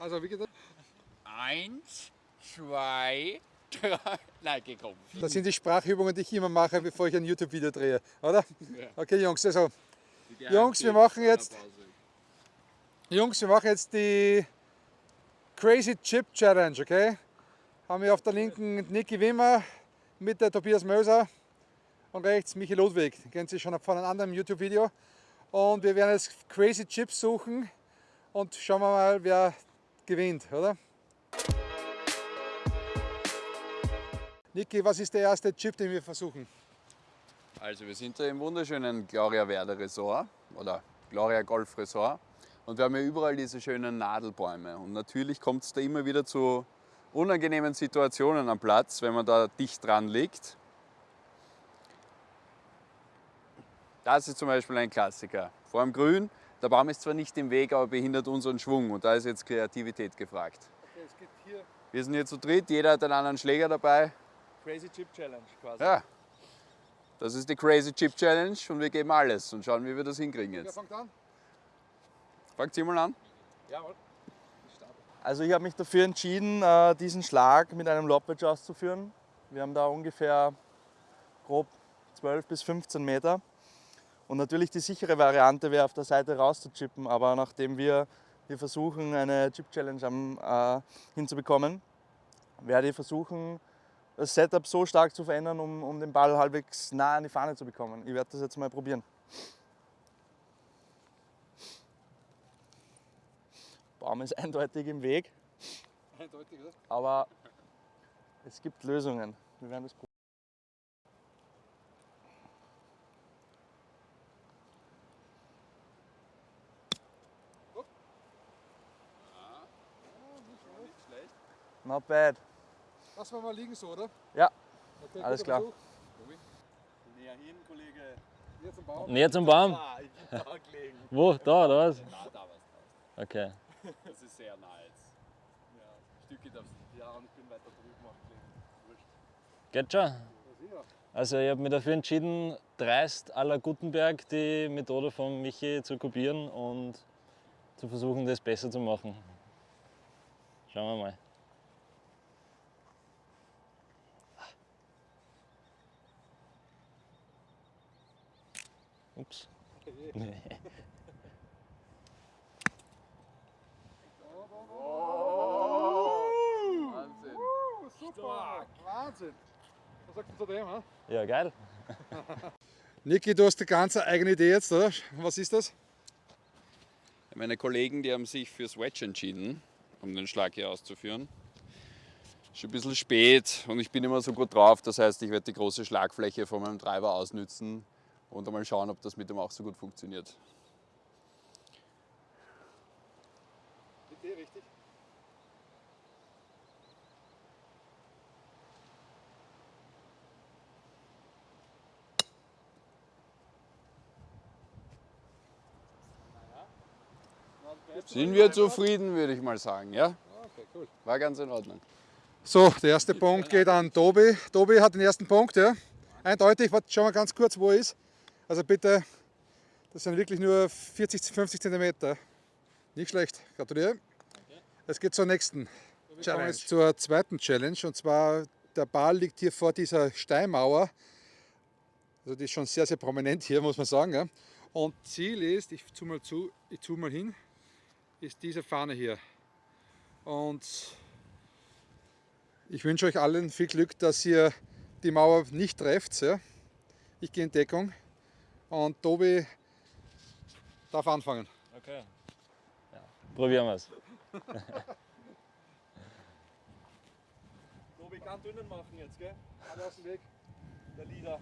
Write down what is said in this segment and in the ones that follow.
Also wie geht das? Eins, zwei, drei. Nein, gekommen. Das sind die Sprachübungen, die ich immer mache, bevor ich ein YouTube-Video drehe, oder? Okay, Jungs, also Jungs, wir machen jetzt- Jungs, wir machen jetzt die Crazy Chip Challenge, okay? Haben wir auf der linken Niki Wimmer, mit der Tobias Möser und rechts Michi Ludwig. Den kennen Sie schon von einem anderen YouTube-Video. Und wir werden jetzt Crazy Chips suchen und schauen wir mal, wer gewinnt, oder? Niki, was ist der erste Chip, den wir versuchen? Also wir sind da im wunderschönen Gloria Verde Resort oder Gloria Golf Resort und wir haben ja überall diese schönen Nadelbäume und natürlich kommt es da immer wieder zu unangenehmen Situationen am Platz, wenn man da dicht dran liegt. Das ist zum Beispiel ein Klassiker. Vor dem Grün, der Baum ist zwar nicht im Weg, aber behindert unseren Schwung und da ist jetzt Kreativität gefragt. Okay, es geht hier Wir sind hier zu dritt, jeder hat einen anderen Schläger dabei. Crazy Chip Challenge quasi. Ja, das ist die Crazy Chip Challenge und wir geben alles und schauen, wie wir das hinkriegen Wer jetzt. fängt an? Fangt ihr mal an. Jawohl. Also ich habe mich dafür entschieden, äh, diesen Schlag mit einem Lobwedge auszuführen. Wir haben da ungefähr grob 12 bis 15 Meter. Und natürlich die sichere Variante wäre auf der Seite rauszuchippen, aber nachdem wir hier versuchen, eine Chip Challenge am, äh, hinzubekommen, werde ich versuchen, das Setup so stark zu verändern, um, um den Ball halbwegs nah an die Fahne zu bekommen. Ich werde das jetzt mal probieren. Baum ist eindeutig im Weg, Eindeutig, oder? aber es gibt Lösungen. Wir werden das probieren. Not bad. Lassen wir mal liegen so, oder? Ja, Okay, Alles klar. Näher hin, Kollege. Hier zum Baum. Näher zum Baum. Ah, ich bin da gelegen. Wo? Da oder was? Na, da war's draus. Okay. Das ist sehr nah jetzt. Ja, Stücke darfst Ja, und ich bin weiter drüben auch gelegen. Wurscht. Geht schon. Also ich habe mich dafür entschieden, dreist à la Gutenberg die Methode von Michi zu kopieren und zu versuchen, das besser zu machen. Schauen wir mal. Ups. Wahnsinn. Uh, super. Wahnsinn. Was sagst du zu dem? Ja, geil. Niki, du hast eine ganz eigene Idee jetzt, oder? Was ist das? Meine Kollegen, die haben sich fürs Wedge entschieden, um den Schlag hier auszuführen. Schon ein bisschen spät und ich bin immer so gut drauf. Das heißt, ich werde die große Schlagfläche von meinem Treiber ausnützen und einmal schauen, ob das mit dem auch so gut funktioniert. Idee richtig. Sind wir zufrieden, würde ich mal sagen, ja? Okay, cool. War ganz in Ordnung. So, der erste Punkt geht an Tobi. Tobi hat den ersten Punkt, ja. Eindeutig, warte, schauen wir ganz kurz, wo er ist. Also bitte, das sind wirklich nur 40, 50 Zentimeter. Nicht schlecht, gratuliere. Es geht zur nächsten Challenge. Jetzt zur zweiten Challenge und zwar der Ball liegt hier vor dieser Steinmauer. Also die ist schon sehr, sehr prominent hier, muss man sagen. Ja. Und Ziel ist, ich zoome mal zu, ich zoome mal hin, ist diese Fahne hier. Und ich wünsche euch allen viel Glück, dass ihr die Mauer nicht trefft. Ja. Ich gehe in Deckung und Tobi darf anfangen. Okay. Ja. Probieren wir es. Tobi kann dünnen machen jetzt, gell? Alle aus dem Weg. Der Leader.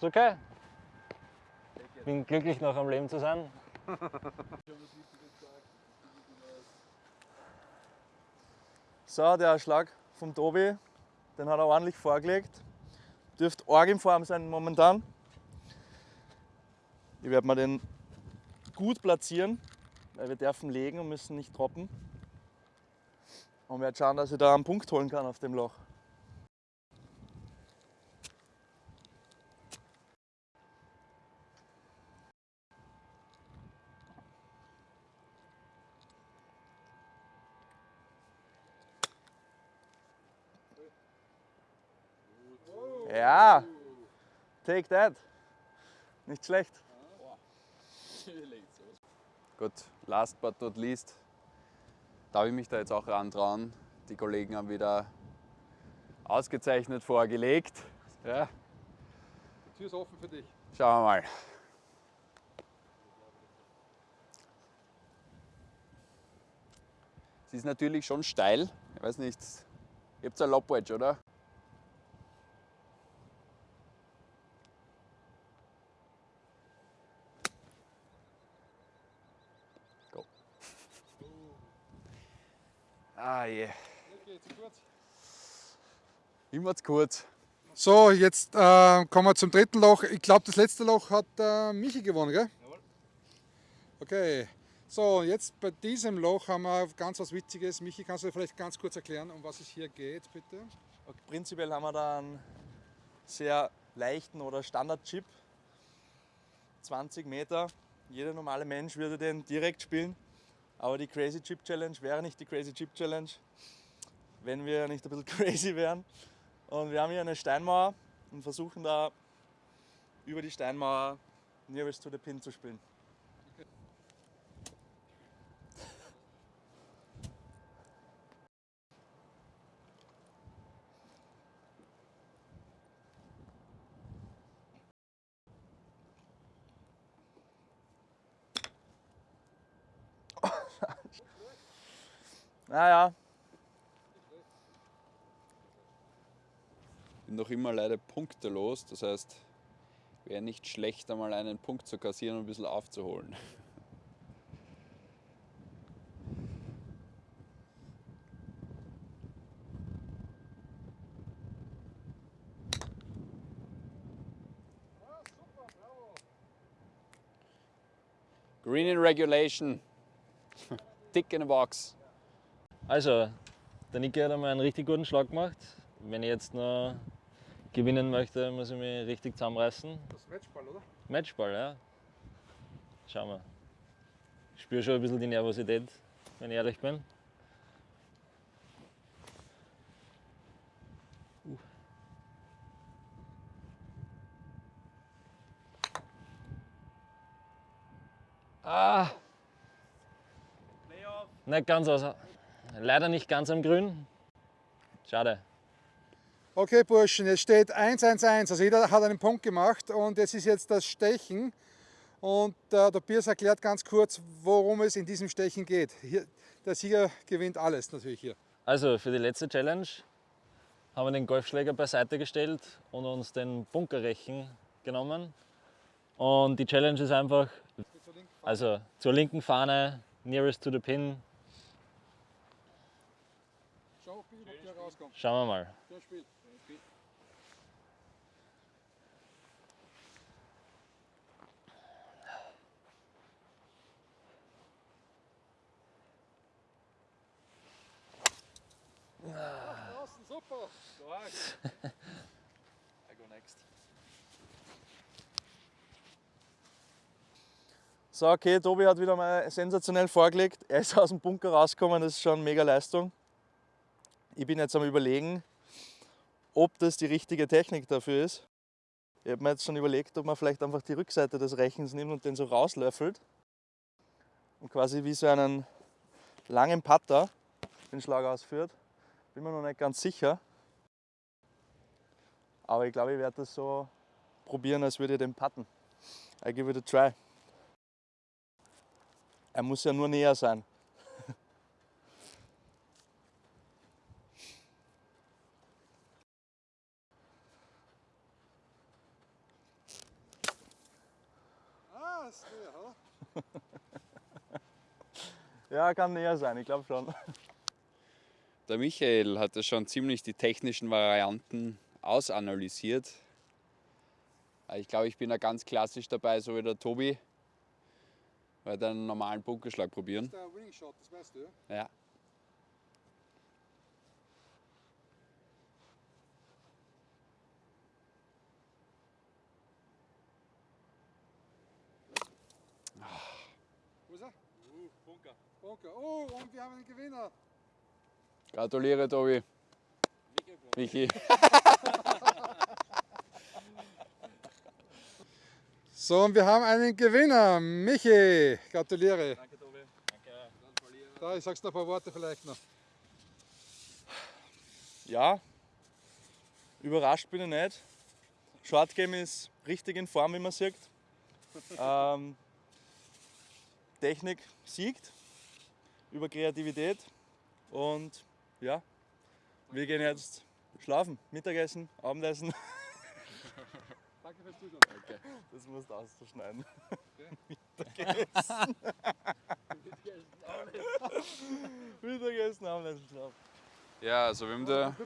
Ist okay. Bin glücklich noch am Leben zu sein. So, der Schlag vom Tobi, den hat er ordentlich vorgelegt. Dürfte arg in Form sein momentan. Ich werde mir den gut platzieren, weil wir dürfen legen und müssen nicht droppen. Und werde schauen, dass ich da einen Punkt holen kann auf dem Loch. Ja, take that. Nicht schlecht. Gut, last but not least, darf ich mich da jetzt auch rantrauen. Die Kollegen haben wieder ausgezeichnet vorgelegt. Ja, Die Tür ist offen für dich. schauen wir mal. Sie ist natürlich schon steil. Ich weiß nicht, ihr habt ein Lobwedge, oder? Ah je. Immer zu kurz. So, jetzt äh, kommen wir zum dritten Loch. Ich glaube, das letzte Loch hat äh, Michi gewonnen, gell? Okay. So, jetzt bei diesem Loch haben wir ganz was Witziges. Michi, kannst du vielleicht ganz kurz erklären, um was es hier geht, bitte? Okay, prinzipiell haben wir da einen sehr leichten oder Standard-Chip. 20 Meter. Jeder normale Mensch würde den direkt spielen. Aber die Crazy Chip Challenge wäre nicht die Crazy Chip Challenge, wenn wir nicht ein bisschen crazy wären. Und wir haben hier eine Steinmauer und versuchen da über die Steinmauer Nearest to the Pin zu spielen. Naja, Bin noch immer leider punktelos. Das heißt, wäre nicht schlecht, einmal einen Punkt zu kassieren und ein bisschen aufzuholen. Green in regulation. Tick in a box. Also, der Niki hat einmal einen richtig guten Schlag gemacht. Wenn ich jetzt noch gewinnen möchte, muss ich mich richtig zusammenreißen. Das Matchball, oder? Matchball, ja. Schauen wir. Ich spüre schon ein bisschen die Nervosität, wenn ich ehrlich bin. Uh. Ah! Nicht ganz aus. Leider nicht ganz am Grün. Schade. Okay, Burschen, jetzt steht 1-1-1. Also jeder hat einen Punkt gemacht und es ist jetzt das Stechen. Und äh, der Piers erklärt ganz kurz, worum es in diesem Stechen geht. Hier, der Sieger gewinnt alles natürlich hier. Also für die letzte Challenge haben wir den Golfschläger beiseite gestellt und uns den Bunkerrechen genommen. Und die Challenge ist einfach, also zur linken Fahne, nearest to the pin. Schau, ob der rauskommt. Schauen wir mal. Spielt. Draußen, super. I go next. So, okay, Tobi hat wieder mal sensationell vorgelegt. Er ist aus dem Bunker rausgekommen, das ist schon mega Leistung. Ich bin jetzt am überlegen, ob das die richtige Technik dafür ist. Ich habe mir jetzt schon überlegt, ob man vielleicht einfach die Rückseite des Rechens nimmt und den so rauslöffelt und quasi wie so einen langen Putter den Schlag ausführt. Bin mir noch nicht ganz sicher. Aber ich glaube, ich werde das so probieren, als würde ich den putten. I give it a try. Er muss ja nur näher sein. Ist näher, oder? Ja, kann näher sein, ich glaube schon. Der Michael hat ja schon ziemlich die technischen Varianten ausanalysiert. Ich glaube, ich bin da ganz klassisch dabei, so wie der Tobi. werde einen normalen Bunkerschlag probieren. der Winning Shot, das weißt du, ja? Ja. Bunker. Bunker. Oh, und wir haben einen Gewinner. Gratuliere, Tobi. Michi. So, und wir haben einen Gewinner. Michi, gratuliere. Danke, Tobi. Da, ich sag's noch ein paar Worte vielleicht noch. Ja, überrascht bin ich nicht. Short Game ist richtig in Form, wie man sieht. Ähm, Technik siegt über Kreativität und ja, wir gehen jetzt schlafen, Mittagessen, Abendessen. Danke fürs Zuschauen. Das musst du auszuschneiden. Mittagessen. Mittagessen, Abendessen, schlafen. Ja, also wir haben da,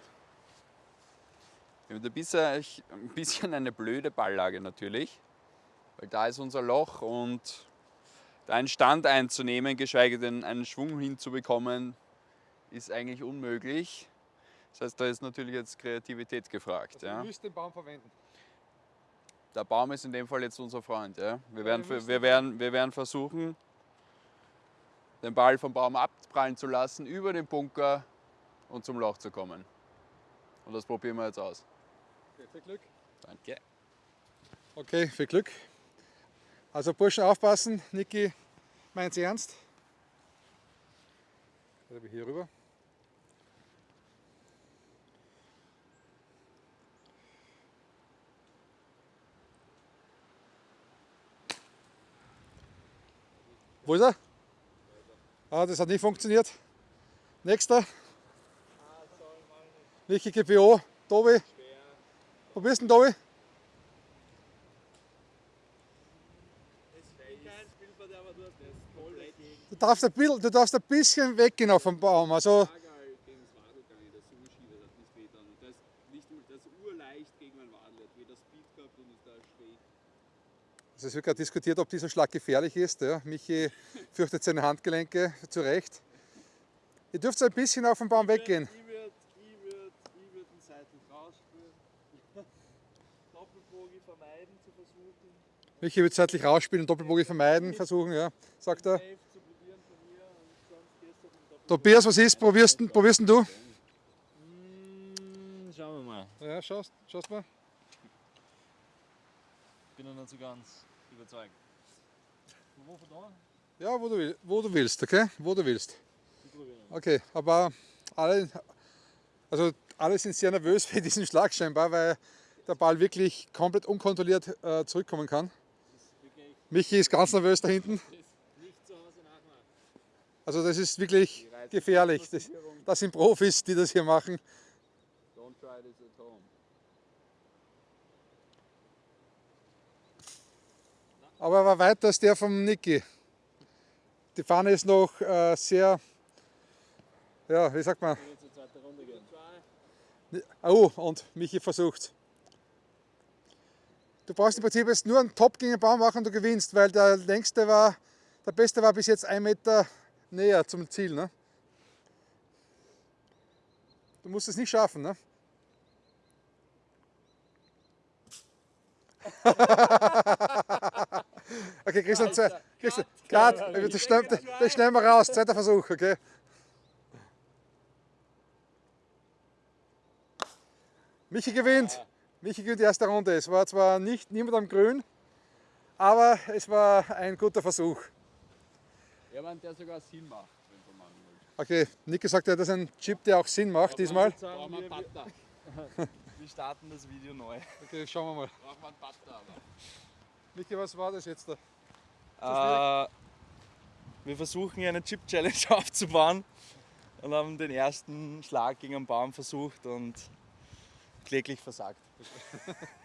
wir haben da bisher ein bisschen eine blöde Balllage natürlich, weil da ist unser Loch und einen Stand einzunehmen, geschweige denn einen Schwung hinzubekommen, ist eigentlich unmöglich. Das heißt, da ist natürlich jetzt Kreativität gefragt. Wir Ja. müssen den Baum verwenden. Der Baum ist in dem Fall jetzt unser Freund. Ja. Wir, werden, wir, werden, wir werden versuchen, den Ball vom Baum abprallen zu lassen, über den Bunker und zum Loch zu kommen. Und das probieren wir jetzt aus. Okay, viel Glück. Danke. Okay, viel Glück. Also Burschen aufpassen, Niki meint's ernst. Also hier rüber. Wo ist er? Ah, das hat nicht funktioniert. Nächster. Niki GPO, Tobi. Wo bist du denn, Tobi? Du darfst ein bisschen, du darfst ein bisschen weggehen auf dem Baum. Also, also es wird gerade diskutiert, ob dieser Schlag gefährlich ist. Ja. Michi fürchtet seine Handgelenke zu Recht. Ihr dürft ein bisschen auf dem Baum weggehen. Ich würde ich würd, ich den seitlich rausspüren. Doppelbogi vermeiden zu versuchen. Michi wird seitlich rausspielen und Doppelbogie vermeiden, versuchen, ja, sagt er. Safe zu probieren von mir und sonst gehst du auf den Doppelbogi. Tobias, was ist? Probierst, du- probierst du? Mm, schauen wir mal. Ja, schaust, schaust mal. Bin noch nicht so ganz überzeugt. Wo von da? Ja, wo du, will- wo du willst, okay? Wo du willst. Okay, aber alle, also alle sind sehr nervös für diesen Schlag scheinbar, weil der Ball wirklich komplett unkontrolliert äh, zurückkommen kann. Michi ist ganz nervös da hinten. Also das ist wirklich gefährlich. Das, das sind Profis, die das hier machen. Aber er war weiter als der vom Niki. Die Fahne ist noch äh, sehr, ja, wie sagt man, oh, und Michi versucht. Du brauchst im Prinzip jetzt nur einen Top gegen den Baum machen und du gewinnst, weil der längste war, der beste war bis jetzt ein Meter näher zum Ziel. Ne? Du musst es nicht schaffen. Ne? okay, Christian, zwei, Christian, Cut, das, schneiden, das schneiden wir raus, zweiter Versuch, okay? Michi gewinnt. Michi gewinnt die erste Runde. Es war zwar nicht niemand am Grün, aber es war ein guter Versuch. Jemand, der sogar Sinn macht, wenn du machen willst. Okay, Niki sagt ja, das ist ein Chip, der auch Sinn macht diesmal. Brauchen wir Butter. Wir starten das Video neu. Okay, schauen wir mal. Brauchen wir einen Butter, aber. Niki, was war das jetzt da? Äh, wir versuchen hier eine Chip-Challenge aufzubauen und haben den ersten Schlag gegen einen Baum versucht und kläglich versagt.